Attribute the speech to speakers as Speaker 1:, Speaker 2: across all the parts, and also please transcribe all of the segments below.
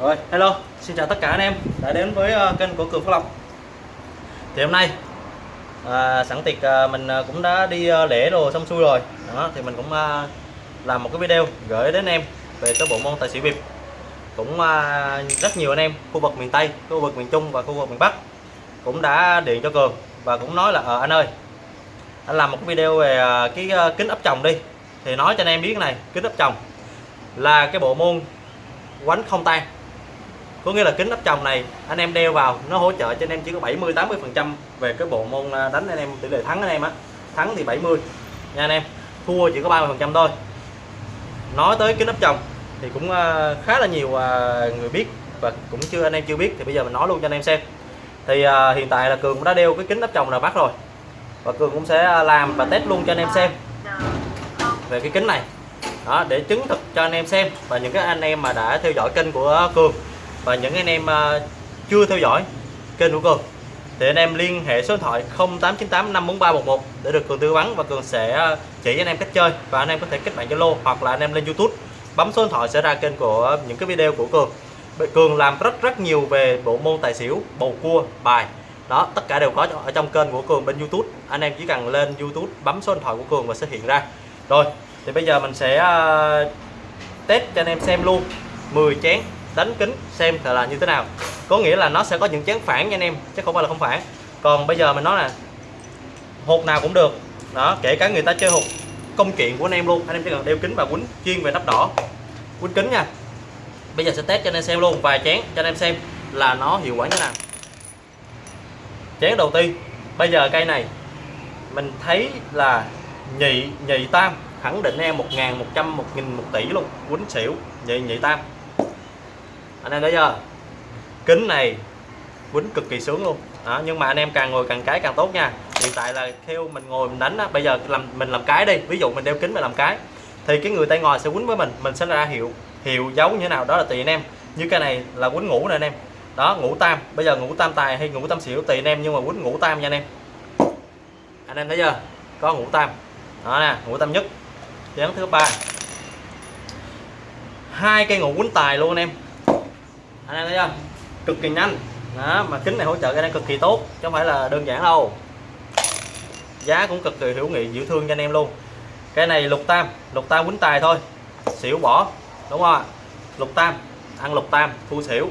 Speaker 1: Rồi, hello, xin chào tất cả anh em đã đến với ờ, kênh của Cường Phước Lộc Thì hôm nay à, sẵn tiệc à, mình cũng đã đi à, lễ đồ xong xuôi rồi. Đó Thì mình cũng à, làm một cái video gửi đến em về cái bộ môn tài xỉu bịp Cũng à, rất nhiều anh em khu vực miền Tây, khu vực miền Trung và khu vực miền Bắc Cũng đã điện cho Cường và cũng nói là ờ anh ơi Anh làm một cái video về à, cái à, kính ấp chồng đi. Thì nói cho anh em biết này, kính ấp chồng là cái bộ môn quánh không tan có nghĩa là kính áp tròng này, anh em đeo vào, nó hỗ trợ cho anh em chỉ có 70 80 phần trăm về cái bộ môn à, đánh anh em, tỷ lệ thắng anh em á. Thắng thì 70 nha anh em. Thua chỉ có 30 phần trăm thôi. Nói tới kính áp tròng thì cũng à, khá là nhiều à, người biết và cũng chưa, anh em chưa biết thì bây giờ mình nói luôn cho anh em xem. Thì hiện tại là cường cũng đã đeo cái kính áp tròng là bắt rồi và cường cũng sẽ làm và test luôn cho anh em xem về cái kính này. Đó, để chứng thực cho anh em xem và những cái anh em mà đã theo dõi kênh của cường và những anh em à, chưa theo dõi kênh của cường thì anh em liên hệ số điện thoại 0898 54311 để được cường tư vấn và cường sẽ à, chỉ anh em cách chơi và anh em có thể kết bạn Zalo hoặc là anh em lên YouTube. Bấm số điện thoại sẽ ra kênh của những cái video của cường cường làm rất rất nhiều về bộ môn tài xỉu, bầu cua, bài. Đó, tất cả đều có ở trong kênh của cường bên YouTube. Anh em chỉ cần lên YouTube, bấm số điện thoại của cường và sẽ hiện ra. Rồi, thì bây giờ mình sẽ à, test cho anh em xem luôn. 10 chén đánh kính xem là như thế nào. Có nghĩa là nó sẽ có những chén phản nha anh em, chứ không phải là không phản. Còn bây giờ mình nói là hột nào cũng được. Đó, kể cả người ta chơi hột công chuyện của anh em luôn. Anh em chỉ cần đeo kính và quýnh chuyên về nắp đỏ. Quýnh kính nha. Bây giờ sẽ test cho anh em xem luôn, vài chén cho anh em xem là nó hiệu quả như thế nào. Chén đầu tiên. Bây giờ cây này, mình thấy là nhị nhị tam, khẳng định em, một ngàn một trăm, một nghìn, một tỷ luôn. Quýnh xỉu, nhị nhị tam anh em thấy chưa? Kính này quýnh cực kỳ sướng luôn. Đó, nhưng mà anh em càng ngồi càng cái càng tốt nha. Hiện tại là theo mình ngồi mình đánh á, bây giờ làm mình làm cái đi. Ví dụ mình đeo kính mình làm cái thì cái người tay ngồi sẽ quýnh với mình mình sẽ ra hiệu hiệu dấu như thế nào đó là tùy anh em. Như cái này là quýnh ngủ nè anh em. Đó ngủ tam. Bây giờ ngủ tam tài hay ngủ tam xỉu tùy anh em nhưng mà quýnh ngủ tam nha anh em. Anh em thấy chưa? Có ngủ tam. Đó nè ngủ tam nhất. Chén thứ ba. Hai cây ngủ quýnh tài luôn anh em anh em thấy chưa? Cực kỳ nhanh. Đó, mà kính này hỗ trợ cái này cực kỳ tốt, chứ không phải là đơn giản đâu. Giá cũng cực kỳ hữu nghị dịu thương cho anh em luôn. Cái này lục tam lục tam quýnh tài thôi. Xỉu bỏ, đúng không ạ? Lục tam, ăn lục tam, thu xỉu.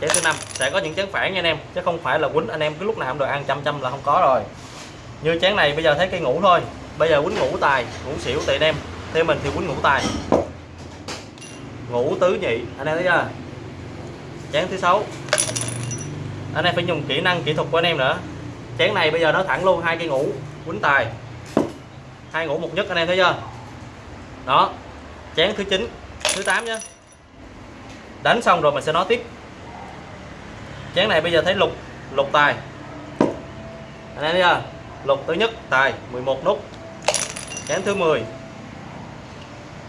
Speaker 1: Chén thứ năm, sẽ có những chén phản nha anh em, chứ không phải là quýnh anh em cứ lúc nào không được ăn chăm chăm là không có rồi. Như chén này bây giờ thấy cây ngủ thôi. Bây giờ quýnh ngủ tài, ngủ xỉu tùy anh em, theo mình thì quýnh ngủ tài. Ngủ tứ nhị, anh em thấy chưa? Chén thứ sáu. Anh em phải dùng kỹ năng kỹ thuật của anh em nữa. Chén này bây giờ nó thẳng luôn hai cây ngủ, quýnh tài. Hai ngủ một nhất anh em thấy chưa? Đó. Chén thứ chín, thứ 8 nhé đánh xong rồi mình sẽ nói tiếp. Chén này bây giờ thấy lục lục tài. Anh em thấy chưa? Lục thứ nhất, tài 11 nút. Chén thứ 10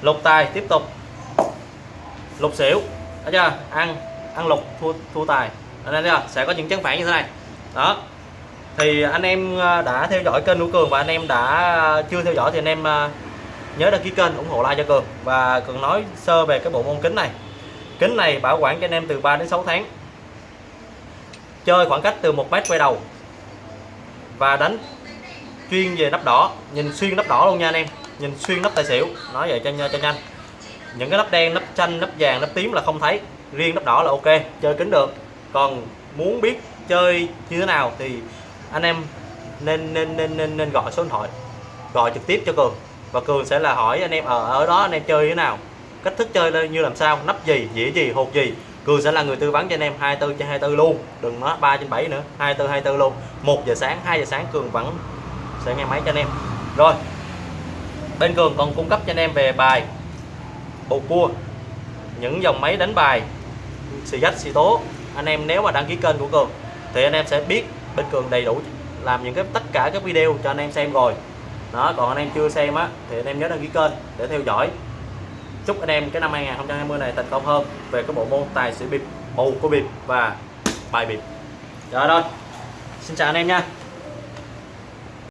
Speaker 1: lục tài tiếp tục. Lục xỉu, thấy chưa? Ăn ăn lục thua thua tài. Anh em thấy sẽ có những chén phản như thế này. Đó. Thì anh em à, đã theo dõi kênh của cường và anh em đã à, chưa theo dõi thì anh em à, nhớ đăng ký kênh ủng hộ like cho cường. Và cường nói sơ về cái bộ môn kính này. Kính này bảo quản cho anh em từ 3 đến 6 tháng. Chơi khoảng cách từ một mét quay đầu. Và đánh chuyên về nắp đỏ. Nhìn xuyên nắp đỏ luôn nha anh em. Nhìn xuyên nắp tài xỉu. Nói vậy cho cho nhanh. Những cái nắp đen, nắp xanh, nắp vàng, nắp tím là không thấy riêng nắp đỏ là ok chơi kính được. Còn muốn biết chơi như thế nào thì anh em nên nên nên nên, nên gọi số điện thoại gọi trực tiếp cho cường. Và cường sẽ là hỏi anh em ở ở đó anh em chơi như thế nào cách thức chơi như làm sao nắp gì dĩa gì hột gì. Cường sẽ là người tư vấn cho anh em 24 trên 24 luôn đừng nói 3 trên 7 nữa 24 24 luôn. 1 giờ sáng 2 giờ sáng cường vẫn sẽ nghe máy cho anh em. Rồi bên cường còn cung cấp cho anh em về bài bầu cua những dòng máy đánh bài xì dách xì tố. Anh em nếu mà đăng ký kênh của cường, thì anh em sẽ biết bên cường đầy đủ làm những cái, tất cả các video cho anh em xem rồi. Đó, còn anh em chưa xem á, thì anh em nhớ đăng ký kênh để theo dõi. Chúc anh em cái năm 2020 này thành công hơn về cái bộ môn tài xỉu bịp, bầu của bịp và bài bịp. Rồi thôi xin chào anh em nha.